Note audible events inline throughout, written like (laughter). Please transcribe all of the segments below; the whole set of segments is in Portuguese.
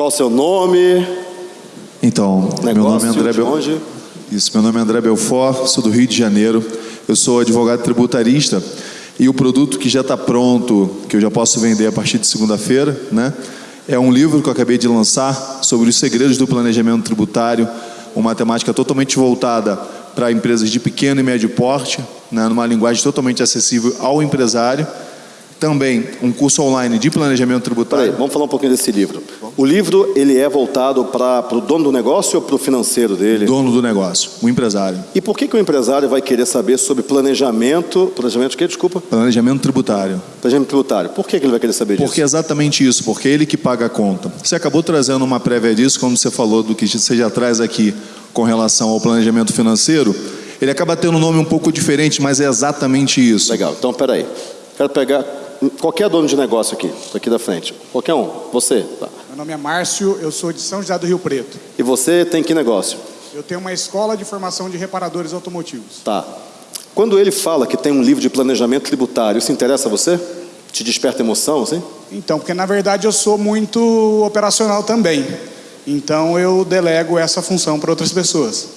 Qual o seu nome? Então, meu nome é André? Belfort. Isso, meu nome é André Belfort, sou do Rio de Janeiro. Eu sou advogado tributarista e o produto que já está pronto, que eu já posso vender a partir de segunda-feira, né? É um livro que eu acabei de lançar sobre os segredos do planejamento tributário, uma temática totalmente voltada para empresas de pequeno e médio porte, né, numa linguagem totalmente acessível ao empresário também um curso online de planejamento tributário. Peraí, vamos falar um pouquinho desse livro. O livro ele é voltado para o dono do negócio ou para o financeiro dele? Dono do negócio, o empresário. E por que, que o empresário vai querer saber sobre planejamento, planejamento quê, desculpa? Planejamento tributário. Planejamento tributário. Por que, que ele vai querer saber disso? Porque é exatamente isso, porque é ele que paga a conta. Você acabou trazendo uma prévia disso, como você falou do que você já traz aqui com relação ao planejamento financeiro. Ele acaba tendo um nome um pouco diferente, mas é exatamente isso. Legal, então peraí. Quero pegar Qualquer dono de negócio aqui, aqui da frente. Qualquer um. Você. Tá. Meu nome é Márcio, eu sou de São José do Rio Preto. E você tem que negócio? Eu tenho uma escola de formação de reparadores automotivos. Tá. Quando ele fala que tem um livro de planejamento tributário, isso interessa a você? Te desperta emoção, assim? Então, porque na verdade eu sou muito operacional também. Então eu delego essa função para outras pessoas.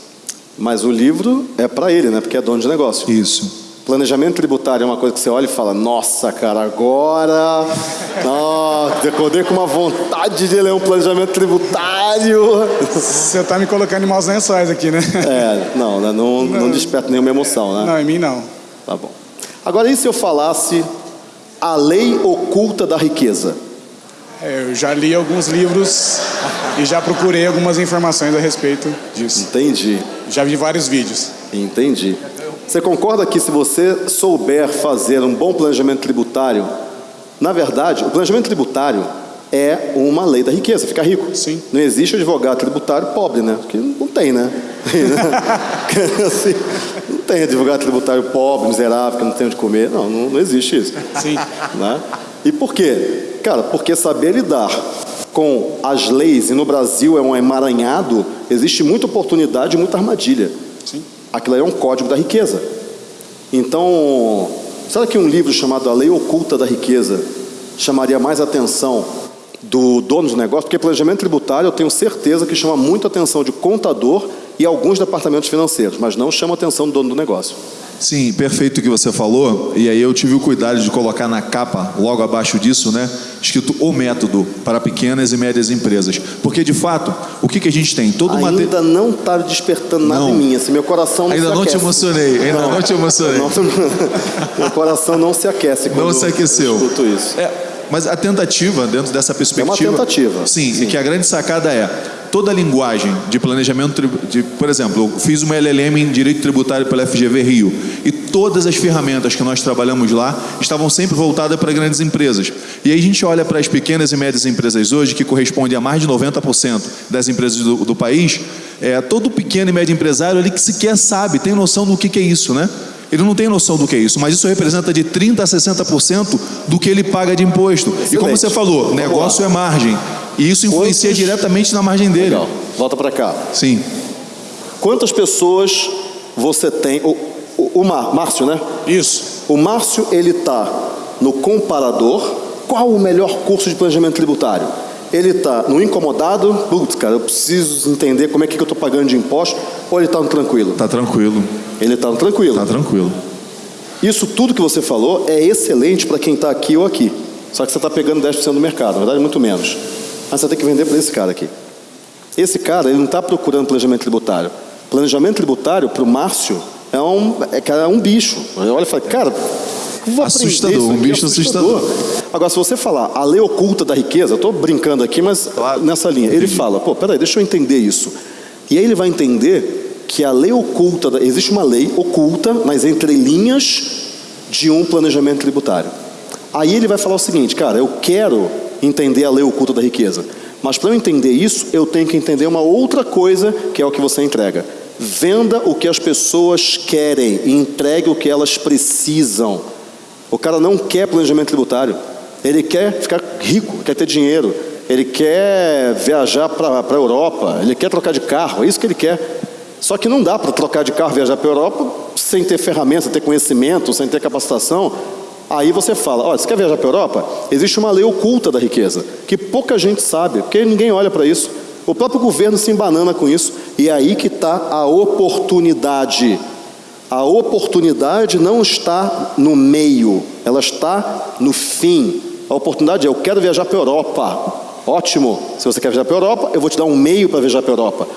Mas o livro é para ele, né? Porque é dono de negócio. Isso. Planejamento tributário é uma coisa que você olha e fala, nossa, cara, agora. Nossa, com uma vontade de ler um planejamento tributário. Você está me colocando em maus lençóis aqui, né? É, não, né, não, não, não desperta nenhuma emoção, né? Não, em mim não. Tá bom. Agora, e se eu falasse a lei oculta da riqueza? É, eu já li alguns livros e já procurei algumas informações a respeito disso. Entendi. Já vi vários vídeos. Entendi. Você concorda que se você souber fazer um bom planejamento tributário, na verdade, o planejamento tributário é uma lei da riqueza, ficar rico. Sim. Não existe advogado tributário pobre, né? Porque não tem, né? (laughs) assim, não tem advogado tributário pobre, miserável, que não tem onde comer. Não, não, não existe isso. Sim. Né? E por quê? Cara, porque saber lidar com as leis, e no Brasil é um emaranhado, existe muita oportunidade e muita armadilha. Sim. Aquilo é um código da riqueza. Então, será que um livro chamado A Lei Oculta da Riqueza chamaria mais atenção do dono do negócio? Porque planejamento tributário eu tenho certeza que chama muito atenção de contador e alguns departamentos financeiros, mas não chama atenção do dono do negócio. Sim, perfeito o que você falou. E aí eu tive o cuidado de colocar na capa, logo abaixo disso, né, escrito o método para pequenas e médias empresas. Porque de fato, o que, que a gente tem? Todo ainda mate... não está despertando nada Não. em mim, assim, meu coração não Ainda se não te aquece. emocionei, ainda não, te emocionei. Não, (laughs) meu coração não se aquece quando Não se aqueceu. eu escuto isso. É, mas a tentativa, dentro dessa perspectiva. tentativa. Sim, Sim. e que a grande sacada é toda a linguagem de planejamento, de, por exemplo, eu fiz uma LLM em Direito Tributário pela FGV Rio e todas as ferramentas que nós trabalhamos lá estavam sempre voltadas para grandes empresas. E aí a gente olha para as pequenas e médias empresas hoje, que correspondem a mais de 90% das empresas do, do país, é, todo pequeno e médio empresário ali que sequer sabe, tem noção do que, que é isso, né? Ele não tem noção do que é isso, mas isso representa de 30% a 60% do que ele paga de imposto. E como Excelente. você falou, Vamos negócio lá. é margem. E isso influencia Quantos- diretamente na margem dele. Legal. Volta para cá. Sim. Quantas pessoas você tem? O, o, o Mar- Márcio, né? Isso. O Márcio, ele está no comparador. Qual o melhor curso de planejamento tributário? Ele está no incomodado. Putz, cara, eu preciso entender como é que eu estou pagando de imposto. Ou ele está no tranquilo? Tá tranquilo. Ele está no tranquilo. Tá tranquilo. Isso tudo que você falou é excelente para quem está aqui ou aqui. Só que você está pegando 10% do mercado, na verdade muito menos. Mas você tem que vender para esse cara aqui. Esse cara, ele não está procurando planejamento tributário. Planejamento tributário, para o Márcio, é um, é, cara, é um bicho. Ele olha e fala, cara, vou Assustador, isso um bicho Agora, se você falar a lei oculta da riqueza, eu estou brincando aqui, mas nessa linha, ele fala, pô, peraí, deixa eu entender isso. E aí ele vai entender que a lei oculta, da- existe uma lei oculta nas entrelinhas de um planejamento tributário. Aí ele vai falar o seguinte, cara, eu quero entender a lei oculta da riqueza, mas para eu entender isso, eu tenho que entender uma outra coisa, que é o que você entrega. Venda o que as pessoas querem e entregue o que elas precisam. O cara não quer planejamento tributário. Ele quer ficar rico, quer ter dinheiro. Ele quer viajar para a Europa. Ele quer trocar de carro. É isso que ele quer. Só que não dá para trocar de carro viajar para a Europa sem ter ferramentas, sem ter conhecimento, sem ter capacitação. Aí você fala, olha, você quer viajar para a Europa? Existe uma lei oculta da riqueza, que pouca gente sabe, porque ninguém olha para isso. O próprio governo se embanana com isso, e é aí que está a oportunidade. A oportunidade não está no meio, ela está no fim. A oportunidade é: eu quero viajar para a Europa. Ótimo, se você quer viajar para a Europa, eu vou te dar um meio para viajar para a Europa.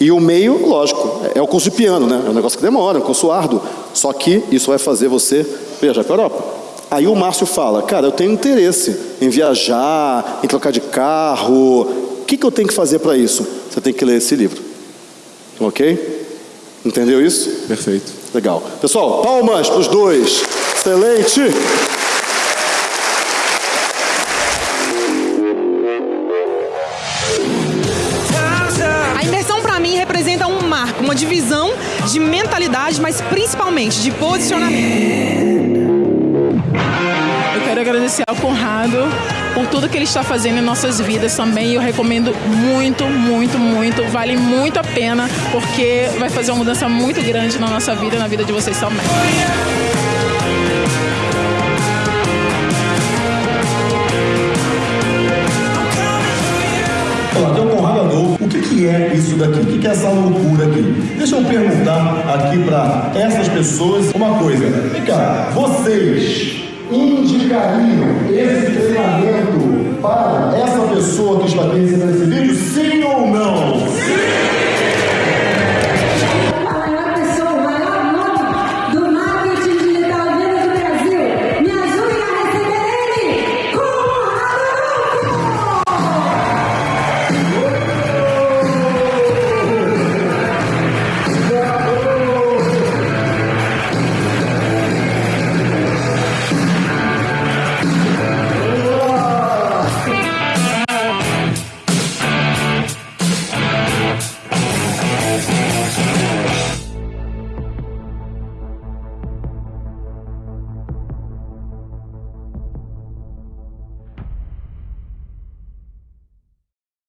E o meio, lógico, é o curso de piano, né? É um negócio que demora, é um curso árduo. Só que isso vai fazer você viajar para a Europa. Aí o Márcio fala, cara, eu tenho interesse em viajar, em trocar de carro. O que, que eu tenho que fazer para isso? Você tem que ler esse livro. Ok? Entendeu isso? Perfeito. Legal. Pessoal, palmas para os dois. Excelente. A imersão para mim representa um marco, uma divisão de mentalidade, mas principalmente de posicionamento. Agradecer ao Conrado por tudo que ele está fazendo em nossas vidas também. Eu recomendo muito, muito, muito. Vale muito a pena, porque vai fazer uma mudança muito grande na nossa vida e na vida de vocês também. Olá, tem um Conrado Adolfo. O que é isso daqui? O que, que é essa loucura aqui? Deixa eu perguntar aqui para essas pessoas uma coisa. Vem cá, vocês indicariam esse treinamento para essa pessoa que está aqui recebendo esse vídeo, sim ou não?